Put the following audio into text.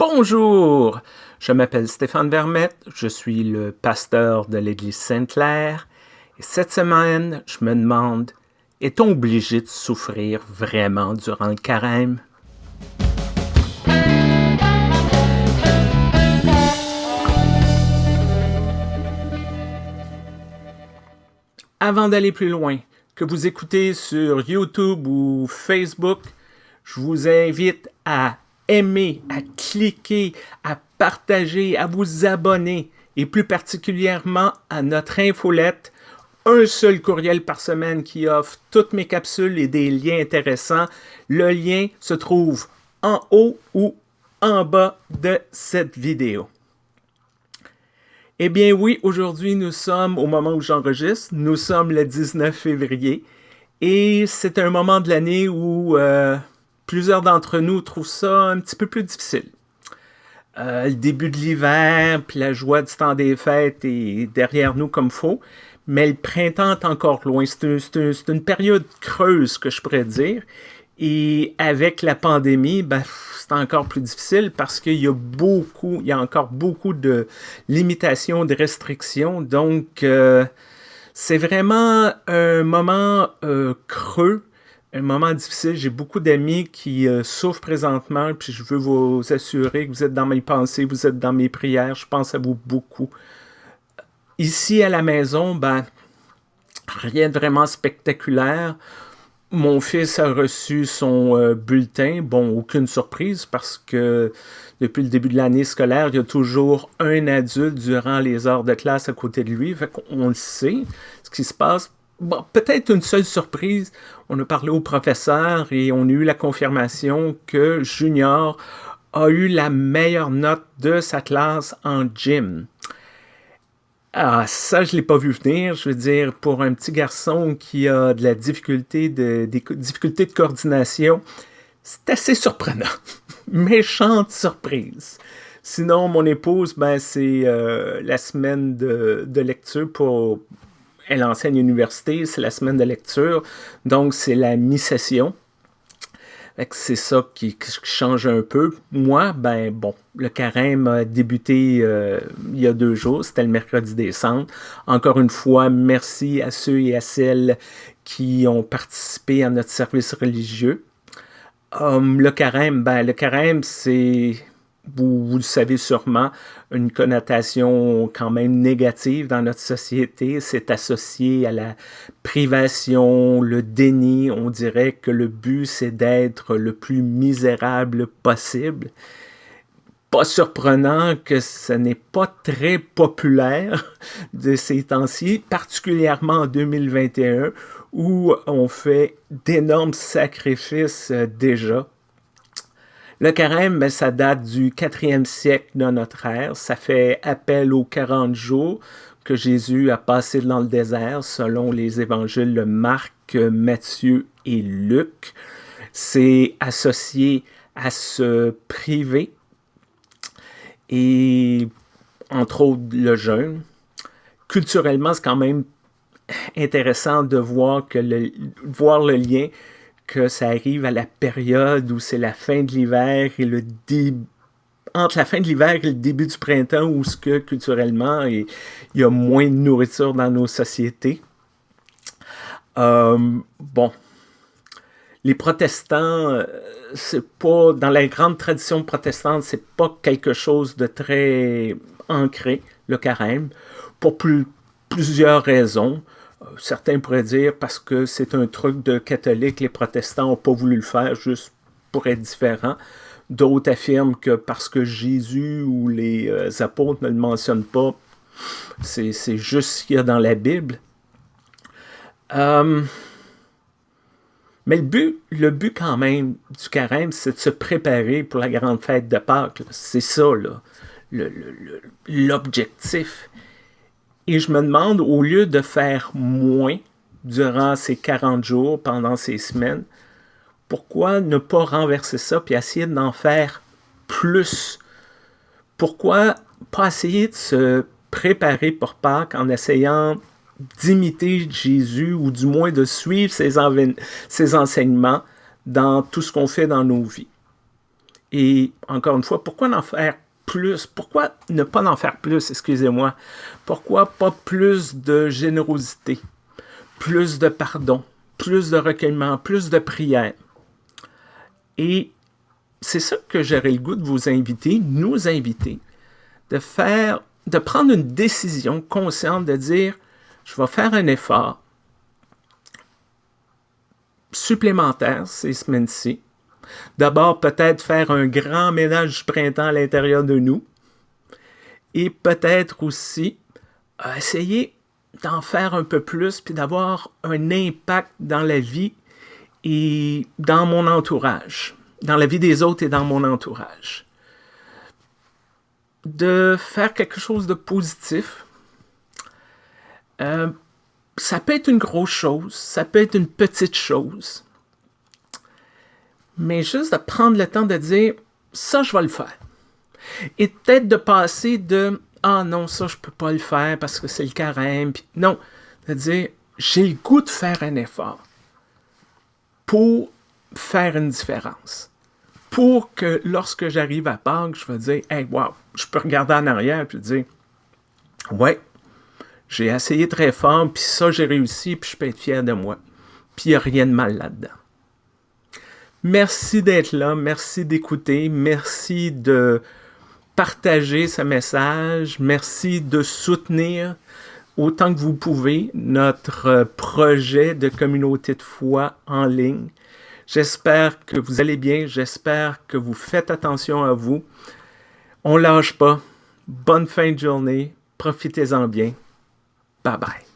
Bonjour, je m'appelle Stéphane Vermette, je suis le pasteur de l'Église Sainte-Claire et cette semaine, je me demande, est-on obligé de souffrir vraiment durant le carême? Avant d'aller plus loin, que vous écoutez sur YouTube ou Facebook, je vous invite à aimer, à cliquer, à partager, à vous abonner et plus particulièrement à notre infolette, un seul courriel par semaine qui offre toutes mes capsules et des liens intéressants. Le lien se trouve en haut ou en bas de cette vidéo. Eh bien oui, aujourd'hui nous sommes, au moment où j'enregistre, nous sommes le 19 février et c'est un moment de l'année où euh, plusieurs d'entre nous trouvent ça un petit peu plus difficile. Euh, le début de l'hiver, puis la joie du temps des fêtes est derrière nous comme faux, mais le printemps est encore loin. C'est une période creuse, que je pourrais dire. Et avec la pandémie, ben, c'est encore plus difficile parce qu'il y a beaucoup, il y a encore beaucoup de limitations, de restrictions. Donc, euh, c'est vraiment un moment euh, creux un moment difficile. J'ai beaucoup d'amis qui euh, souffrent présentement, puis je veux vous assurer que vous êtes dans mes pensées, vous êtes dans mes prières. Je pense à vous beaucoup. Ici, à la maison, ben, rien de vraiment spectaculaire. Mon fils a reçu son euh, bulletin. Bon, aucune surprise parce que depuis le début de l'année scolaire, il y a toujours un adulte durant les heures de classe à côté de lui. Fait le sait, ce qui se passe Bon, peut-être une seule surprise, on a parlé au professeur et on a eu la confirmation que Junior a eu la meilleure note de sa classe en gym. Ah, ça, je ne l'ai pas vu venir. Je veux dire, pour un petit garçon qui a de la difficulté de, difficultés de coordination, c'est assez surprenant. Méchante surprise. Sinon, mon épouse, ben, c'est euh, la semaine de, lecture pour elle enseigne à l'université, c'est la semaine de lecture, donc c'est la mi-session. C'est ça qui, change un peu. Moi, ben bon, le carême a débuté euh, il y a deux jours, c'était le mercredi décembre. Encore une fois, merci à ceux et à celles qui ont participé à notre service religieux. Um, le carême, ben le carême, c'est vous, le savez sûrement, une connotation quand même négative dans notre société. C'est associé à la privation, le déni. On dirait que le but, c'est d'être le plus misérable possible. Pas surprenant que ce n'est pas très populaire de ces temps-ci, particulièrement en 2021, où on fait d'énormes sacrifices euh, déjà le carême, ben, ça date du 4e siècle de notre ère. Ça fait appel aux 40 jours que Jésus a passé dans le désert selon les évangiles de Marc, Matthieu et Luc. C'est associé à se priver et entre autres le jeûne. Culturellement, c'est quand même intéressant de voir, que voir le lien que ça arrive à la période où c'est la fin de l'hiver et le début entre la fin de l'hiver et le début du printemps où ce que culturellement il y a moins de nourriture dans nos sociétés. Euh, bon, les protestants, euh, c'est pas dans la grande tradition protestante, c'est pas quelque chose de très ancré le carême pour plusieurs raisons. Certains pourraient dire parce que c'est un truc de catholiques, les protestants n'ont pas voulu le faire juste pour être différents. D'autres affirment que parce que Jésus ou les euh, apôtres ne le mentionnent pas, c'est juste ce qu'il y a dans la Bible. Euh, mais le but, le but quand même du carême, c'est de se préparer pour la grande fête de Pâques. C'est ça, l'objectif. Et je me demande, au lieu de faire moins durant ces 40 jours, pendant ces semaines, pourquoi ne pas renverser ça puis essayer d'en faire plus? Pourquoi pas essayer de se préparer pour Pâques en essayant d'imiter Jésus ou du moins de suivre ses, ses enseignements dans tout ce qu'on fait dans nos vies? Et encore une fois, pourquoi en faire plus? Pourquoi ne pas en faire plus, excusez-moi? Pourquoi pas plus de générosité, plus de pardon, plus de recueillement, plus de prière? Et c'est ça que j'aurais le goût de vous inviter, nous inviter, de faire, de prendre une décision consciente de dire, je vais faire un effort supplémentaire ces semaines-ci. D'abord, peut-être faire un grand ménage du printemps à l'intérieur de nous. Et peut-être aussi euh, essayer d'en faire un peu plus, puis d'avoir un impact dans la vie et dans mon entourage, dans la vie des autres et dans mon entourage. De faire quelque chose de positif. Euh, ça peut être une grosse chose, ça peut être une petite chose. Mais juste de prendre le temps de dire, ça, je vais le faire. Et peut-être de passer de, ah non, ça, je peux pas le faire parce que c'est le carême. non, de dire, j'ai le goût de faire un effort pour faire une différence. Pour que lorsque j'arrive à Pâques, je vais dire, hey, wow, je peux regarder en arrière et dire, ouais, j'ai essayé très fort, puis ça, j'ai réussi, puis je peux être fier de moi. Puis il n'y a rien de mal là-dedans. Merci d'être là, merci d'écouter, merci de partager ce message, merci de soutenir autant que vous pouvez notre projet de communauté de foi en ligne. J'espère que vous allez bien, j'espère que vous faites attention à vous. On lâche pas. Bonne fin de journée, profitez-en bien. Bye bye.